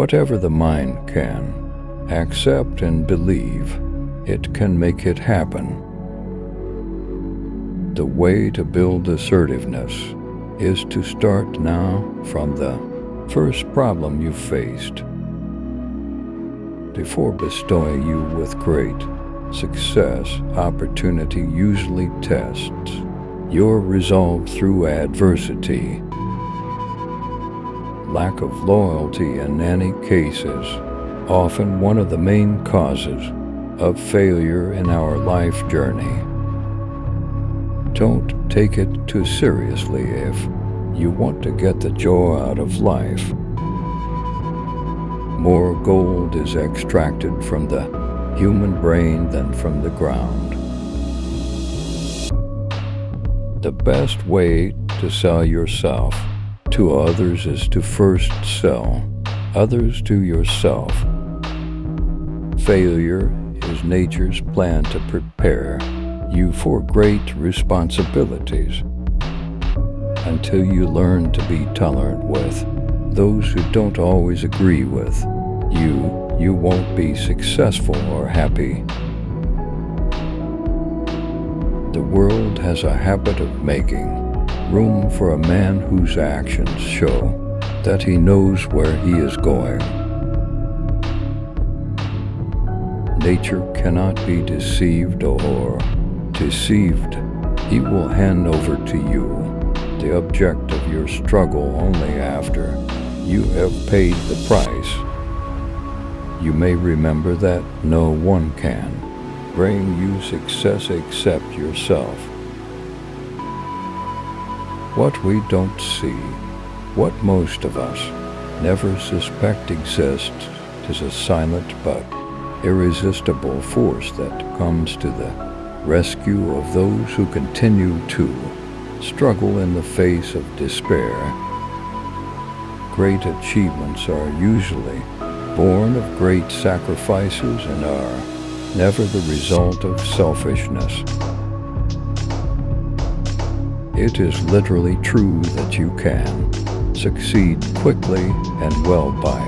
Whatever the mind can, accept and believe, it can make it happen. The way to build assertiveness is to start now from the first problem you faced. Before bestowing you with great success, opportunity usually tests your resolve through adversity. Lack of loyalty in any case is often one of the main causes of failure in our life journey. Don't take it too seriously if you want to get the joy out of life. More gold is extracted from the human brain than from the ground. The best way to sell yourself to others is to first sell others to yourself. Failure is nature's plan to prepare you for great responsibilities until you learn to be tolerant with those who don't always agree with you, you won't be successful or happy. The world has a habit of making room for a man whose actions show that he knows where he is going. Nature cannot be deceived or deceived, he will hand over to you the object of your struggle only after you have paid the price. You may remember that no one can bring you success except yourself. What we don't see, what most of us never suspect exists, is a silent but irresistible force that comes to the rescue of those who continue to struggle in the face of despair. Great achievements are usually born of great sacrifices and are never the result of selfishness. It is literally true that you can succeed quickly and well by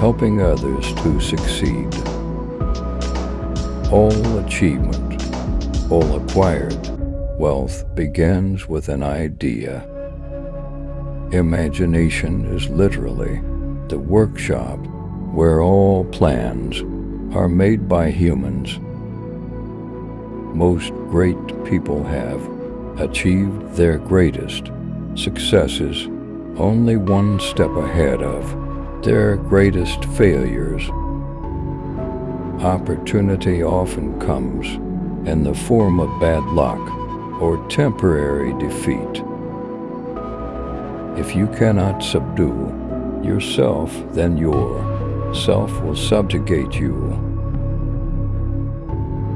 helping others to succeed. All achievement all acquired wealth begins with an idea. Imagination is literally the workshop where all plans are made by humans. Most great people have achieved their greatest successes only one step ahead of their greatest failures. Opportunity often comes in the form of bad luck or temporary defeat. If you cannot subdue yourself, then your self will subjugate you.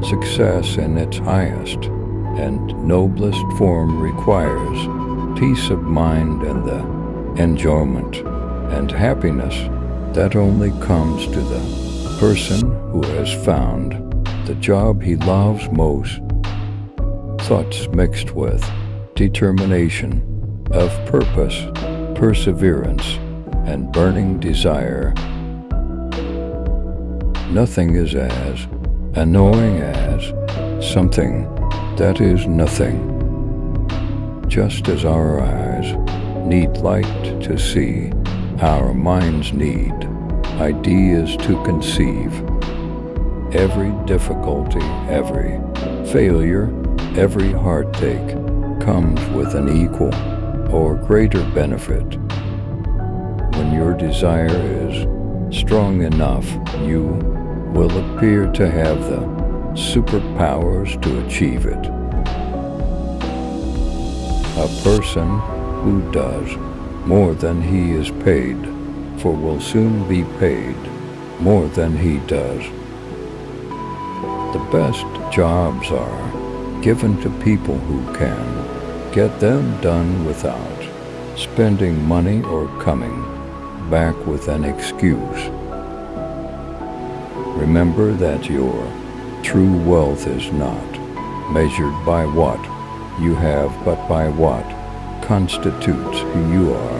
Success in its highest and noblest form requires peace of mind and the enjoyment and happiness that only comes to the person who has found the job he loves most. Thoughts mixed with determination, of purpose, perseverance, and burning desire. Nothing is as annoying as something that is nothing. Just as our eyes need light to see, our minds need ideas to conceive. Every difficulty, every failure, every heartache comes with an equal or greater benefit. When your desire is strong enough, you will appear to have the superpowers to achieve it. A person who does more than he is paid for will soon be paid more than he does. The best jobs are given to people who can get them done without spending money or coming back with an excuse. Remember that your true wealth is not measured by what you have, but by what constitutes who you are.